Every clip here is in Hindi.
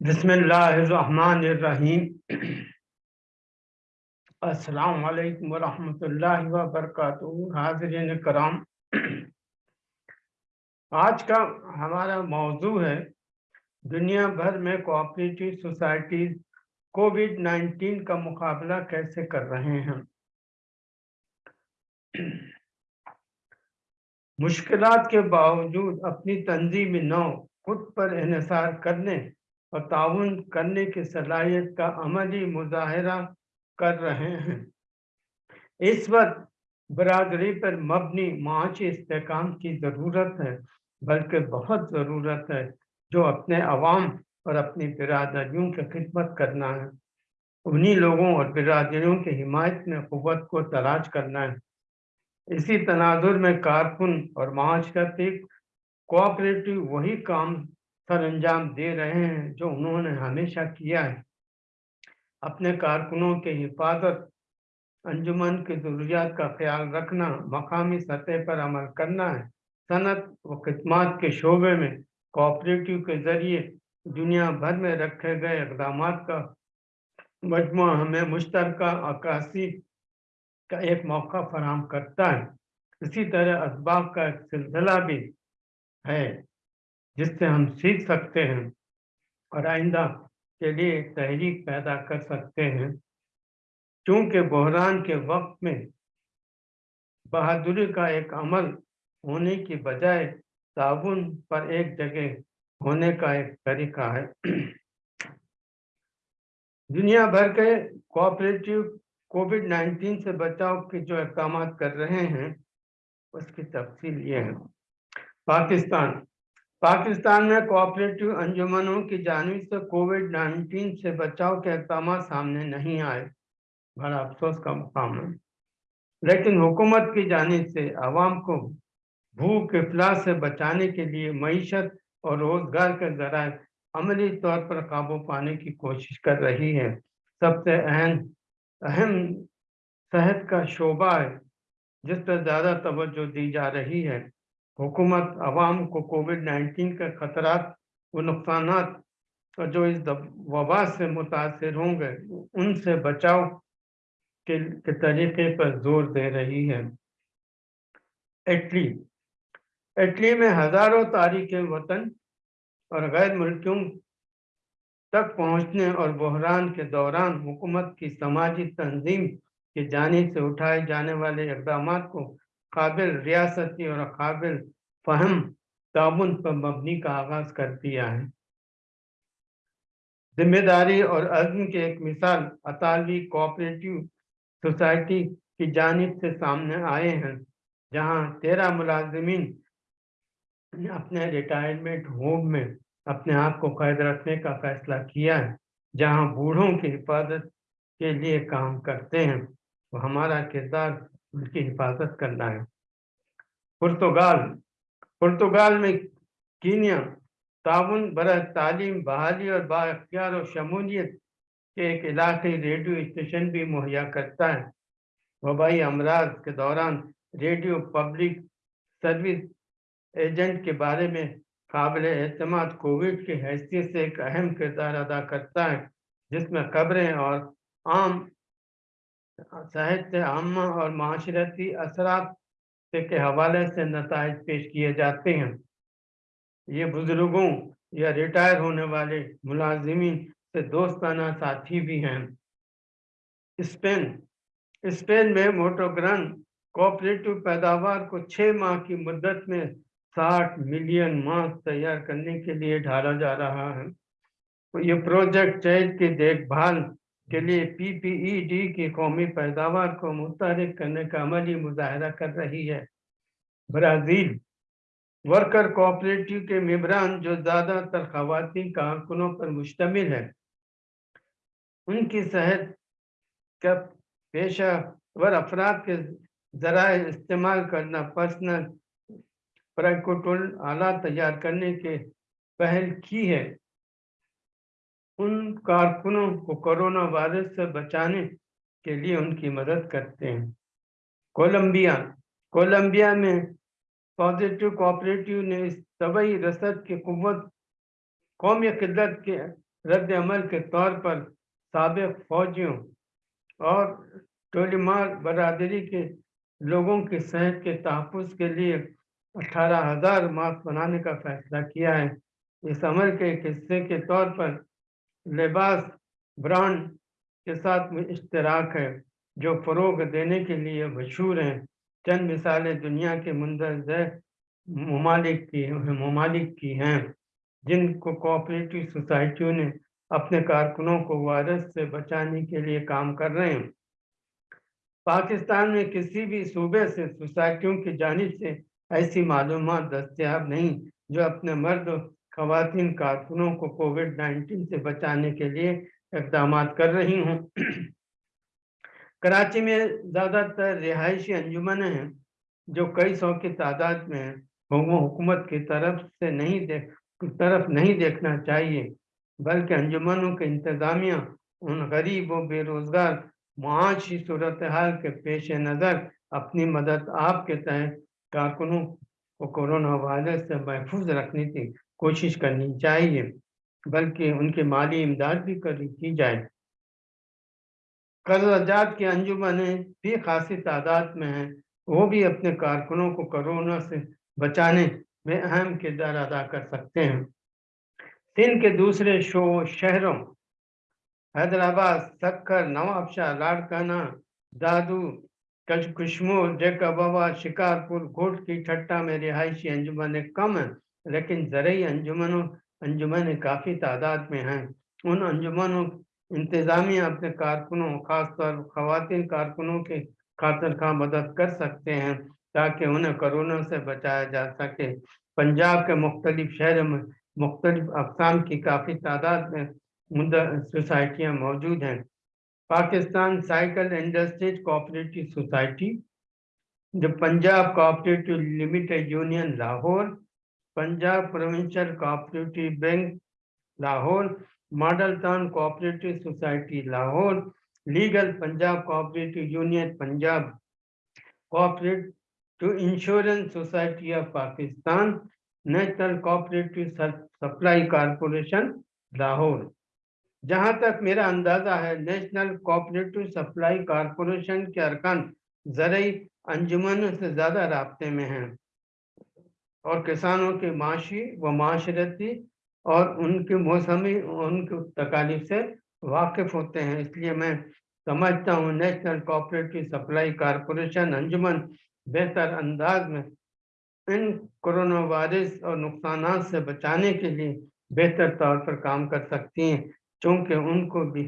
बिस्मिल्लाहिर्रहमानिर्रहीम। अस्सलाम वालेकुम वरहमतुल्लाहि व बरकातुहू हाज़िरीन कराम। आज का हमारा मौजू है दुनिया भर में कोऑपरेटिव सोसाइटीज कोविड 19 का मुकाबला कैसे कर रहे हैं। मुश्किलात के बावजूद अपनी तंजीमी नौ खुद पर इसार करने और ताउन करने की सलाहियत का अमली मुजाहरा कर रहे हैं। इस वक्त बरदरी पर मबनी माशी इसकाम की ज़रूरत है, बल्कि बहुत ज़रूरत है, जो अपने अवाम और अपनी बिरादरियों की खिदमत करना है। उन्हीं लोगों और बिरादरियों की हिमायत में क़वत को तलाश करना है। इसी तनाजुर में कारकुन और माशरती कोऑपरेटिव वही काम सर अंजाम दे रहे हैं जो उन्होंने हमेशा किया है। अपने कारकुनों के हिफाजत, अंजुमन की जरूरियात का ख्याल रखना, मकामी सतह पर अमल करना है। सनत व खदमात के शोबे में कोऑपरेटिव के ज़रिए दुनिया भर में रखे गए इकदाम का मजमु हमें मुश्तर अक्सी का एक मौका फराम करता है। इसी तरह इसबाब का एक सिलसिला भी है, जिससे हम सीख सकते हैं और आइंदा के लिए एक तहरीक पैदा कर सकते हैं। क्योंकि बहरान के वक्त में बहादुरी का एक अमल होने की बजाय ताउन पर एक जगह होने का एक तरीका है। दुनिया भर के कोऑपरेटिव कोविड 19 से बचाव के जो इकदाम कर रहे हैं, उसकी तफसील ये है। पाकिस्तान। पाकिस्तान में कोऑपरेटिव अंजुमनों की जानब से कोविड 19 से बचाव के इकदाम सामने नहीं आए। बड़ा अफसोस का मुकाम है। लेकिन हुकूमत की जानब से आवाम को भूख इफलास से बचाने के लिए मीशत और रोज़गार के जराए अमली तौर पर काबू पाने की कोशिश कर रही है। सबसे अहम अहम सेहत का शोबा है जिस पर ज़्यादा तवज्जो दी जा रही है। हुकूमत आवाम को कोविड नाइन्टीन के खतरात व नुकसान और जो इस वबा से मुतासर होंगे उनसे बचाव के, के तरीके पर ज़ोर दे रही है। इटली इटली में हज़ारों तारीख वतन और गैर मुल्कियों तक पहुँचने और बहरान के दौरान हुकूमत की समाजी तंजीम की जानी से उठाए जाने वाले इकदाम को काबिल रियासती और काबिल फहम ताउन पर मबनी का आगाज़ कर दिया है। ज़िम्मेदारी और अज़म की एक मिसाल अतालवी कोऑपरेटिव सोसाइटी की जानब से सामने आए हैं, जहाँ तेरह मुलाजमीन अपने रिटायरमेंट होम में अपने आप को कैद रखने का फैसला किया है। जहाँ बूढ़ों की हिफाजत के लिए काम करते हैं तो हमारा किरदार उनकी हिफाजत करना है। पुर्तगाल पुर्तगाल में कीनिया, ताउन बर तालीम, बहाली और बाख्तियार और शमूलियत के एक इलाके रेडियो स्टेशन भी मुहैया करता है। वबाई अमराज के दौरान रेडियो पब्लिक सर्विस एजेंट के बारे में काबिल अतमाद कोविड की हैसियत से एक अहम किरदार अदा करता है, जिसमें खबरें और आम साहित्य, आम और माशरती असरात के हवाले से नतज पेश किए जाते हैं। ये बुज़ुर्गों या रिटायर होने वाले मुलाजिमीन से दोस्ताना साथी भी हैं। स्पेन स्पेन में मोटोग्रान कोऑपरेटिव पैदावार को छः माह की मुद्दत में 60 मिलियन मास्क तैयार करने के लिए ढाला जा रहा है। तो ये प्रोजेक्ट चैत की देखभाल के लिए पीपीईडी की कौमी पैदावार को मुतहरक करने का अमली मुजाहरा कर रही है। ब्राज़ील वर्कर कोऑपरेटिव के मेबरान जो ज़्यादातर खातन कारकुनों पर मुश्तमिल है, उनकी सेहत का पेशा वर अफराद के ज़रा इस्तेमाल करना पर्सनल प्रैकोटोल आला तैयार करने के पहल की है। उन कारकुनों को कोरोना वायरस से बचाने के लिए उनकी मदद करते हैं। कोलंबिया कोलंबिया में पॉजिटिव कोऑपरेटिव ने तबई रसद की कुत कौमी किदत के रद्द अमल के तौर पर सबक फौजियों और टोलीमार बरदरी के लोगों की सेहत के तहफ़ के लिए अठारह हज़ार मास्क बनाने का फैसला किया है। इस अमल के हिस्से के तौर पर लिबास ब्रांड के साथ में इश्तराक है, जो फ़रोग देने के लिए मशहूर हैं। चंद मिसालें दुनिया के मंदरज ममालिक की ममालिक की हैं, जिनको कोऑपरेटिव सोसाइटियों ने अपने कारकुनों को वायरस से बचाने के लिए काम कर रहे हैं। पाकिस्तान में किसी भी सूबे से, सोसाइटियों की जानब से ऐसी मालूम दस्तियाब नहीं, जो अपने मर्द खातन कारकुनों को कोविड 19 से बचाने के लिए इकदाम कर रही हूँ। कराची में ज़्यादातर रिहायशी अंजुमन हैं, जो कई सौ की तादाद में हुकूमत की तरफ़ से नहीं देख तरफ़ नहीं देखना चाहिए, बल्कि अंजुमनों के इंतज़ामिया, उन गरीब व बेरोज़गार, मुआशी सूरत हाल के पेश नज़र अपनी मदद आपके तहत कारकुनों को कोरोना वायरस से महफूज रखने की कोशिश करनी चाहिए, बल्कि उनकी माली इमदाद भी कर की जाए। कर्जात के अंजुमन भी खासी तादाद में हैं, वो भी अपने कारकुनों को कोरोना से बचाने में अहम किरदार अदा कर सकते हैं। सिंध के दूसरे शो शहरों, हैदराबाद सक्कर नवाबशाह लाड़काना, दादू कशमोर जेकबाबा शिकारपुर घोट की ठट्टा में रिहायशी अंजुमन कम हैं, लेकिन ज़रिए अंजुमनों अंजुमन काफ़ी तादाद में हैं। उन अंजुमनों इंतज़ामिया अपने कारकुनों, खासतौर खातन कारकुनों के खातर का मदद कर सकते हैं, ताकि उन्हें कोरोना से बचाया जा सके। पंजाब के मुख्तलिफ़ शहरों में मुख्तलिफ़ अकसाम की काफ़ी तादाद में सोसाइटियाँ मौजूद हैं। Pakistan cycle industries cooperative society, जो Punjab cooperative limited union, Lahore, Punjab provincial cooperative bank, Lahore, model town cooperative society, Lahore, legal Punjab cooperative union, Punjab cooperative insurance society of Pakistan, national cooperative supply corporation, Lahore. जहाँ तक मेरा अंदाज़ा है नेशनल कोऑपरेटिव सप्लाई कारपोरेशन के अरकान ज़रिए अंजुमनों से ज़्यादा रबते में हैं। और किसानों के माशी व माशरती और उनके मौसमी, उनके तकालीफ से वाकिफ होते हैं। इसलिए मैं समझता हूँ नेशनल कोऑपरेटिव सप्लाई कारपोरेशन अंजुमन बेहतर अंदाज में इन कोरोना वायरस और नुकसान से बचाने के लिए बेहतर तौर पर काम कर सकती हैं। क्योंकि उनको भी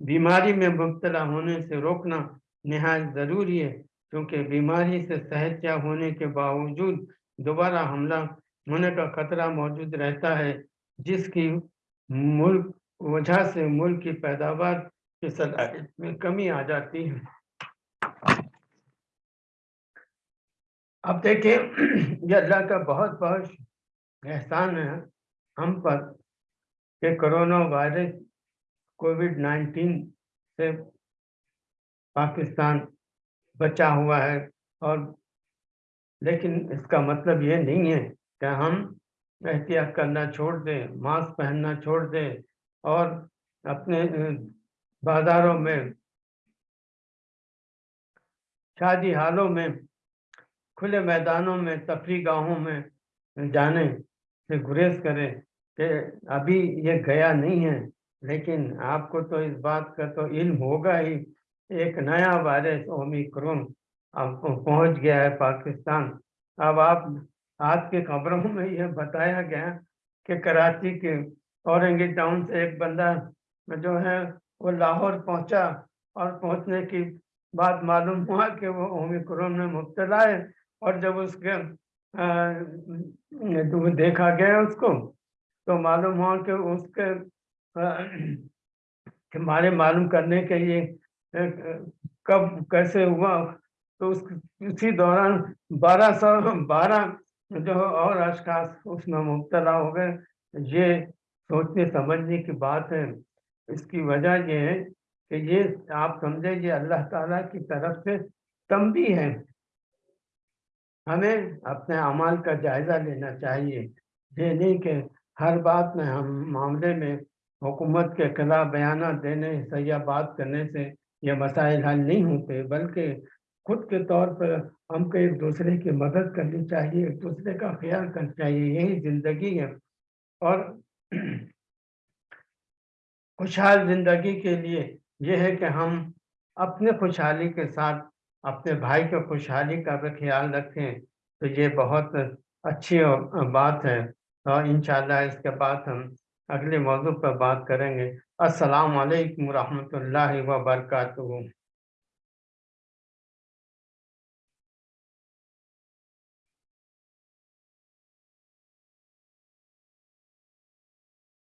बीमारी में मुबतला होने से रोकना नहायत ज़रूरी है क्योंकि बीमारी से सेहतिया होने के बावजूद दोबारा हमला होने का खतरा मौजूद रहता है जिसकी मुल्क वजह से मुल्क की पैदावार की सलाहियत में कमी आ जाती है। अब देखिए ये अल्लाह का बहुत बहुत एहसान है हम पर कि कोरोना वायरस कोविड नाइन्टीन से पाकिस्तान बचा हुआ है और लेकिन इसका मतलब ये नहीं है कि हम एहतियात करना छोड़ दें, मास्क पहनना छोड़ दें और अपने बाज़ारों में, शादी हालों में, खुले मैदानों में, तफरी गाहों में जाने से गुरेज करें कि अभी ये गया नहीं है। लेकिन आपको तो इस बात का तो इल्म होगा ही। एक नया वायरस ओमिक्रोन आपको पहुँच गया है पाकिस्तान। अब आप, आज के खबरों में यह बताया गया कि कराची के औरंगी टाउन से एक बंदा जो है वो लाहौर पहुँचा और पहुँचने की बात मालूम हुआ कि वो ओमिक्रोन में मुबतला है और जब उसके देखा गया उसको तो मालूम हुआ कि उसके बारे मालूम करने के लिए कब, कैसे हुआ तो उस, उसी दौरान बारह सौ, बारह जो और अशखास उसमें मुबतला हो गए। ये सोचने, समझने की बात है। इसकी वजह ये है कि ये आप समझे, ये अल्लाह ताला की तरफ़ से तंबी है। हमें अपने अमाल का जायज़ा लेना चाहिए। ये नहीं कि हर बात में हम मामले में हुकूमत के खिलाफ बयान देने से या बात करने से ये मसाइल हल नहीं होते, बल्कि खुद के तौर पर हमको एक दूसरे की मदद करनी चाहिए, एक दूसरे का ख्याल करना चाहिए, यही ज़िंदगी है। और खुशहाल ज़िंदगी के लिए यह है कि हम अपने खुशहाली के साथ अपने भाई की खुशहाली का भी ख्याल रखें तो ये बहुत अच्छी बात है। और इंशाल्लाह इसके बाद हम अगले मौजू पर बात करेंगे। अस्सलाम वालेकुम रहमतुल्लाहि